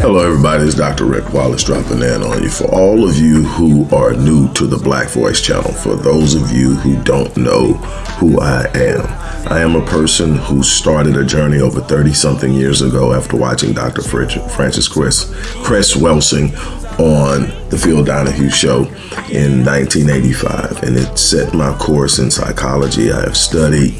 Hello, everybody. It's Dr. Rick Wallace dropping in on you. For all of you who are new to the Black Voice channel, for those of you who don't know who I am, I am a person who started a journey over 30 something years ago after watching Dr. Frances Chris, Cress Welsing on the Phil Donahue show in 1985 and it set my course in psychology. I have studied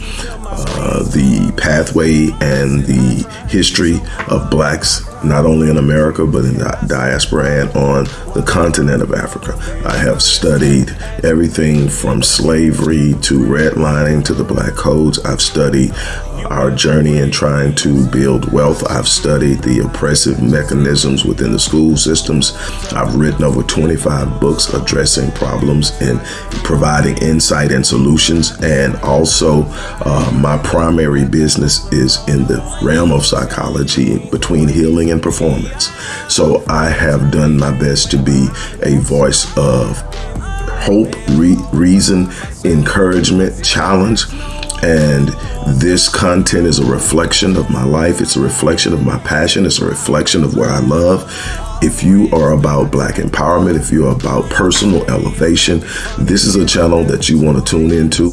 uh, the pathway and the history of blacks not only in America but in the diaspora and on the continent of Africa. I have studied everything from slavery to redlining to the black codes. I've studied our journey in trying to build wealth. I've studied the oppressive mechanisms within the school systems. I've written over 25 books addressing problems and providing insight and solutions. And also, uh, my primary business is in the realm of psychology between healing and performance. So I have done my best to be a voice of hope, re reason, encouragement, challenge and this content is a reflection of my life. It's a reflection of my passion. It's a reflection of what I love. If you are about black empowerment, if you're about personal elevation, this is a channel that you want to tune into.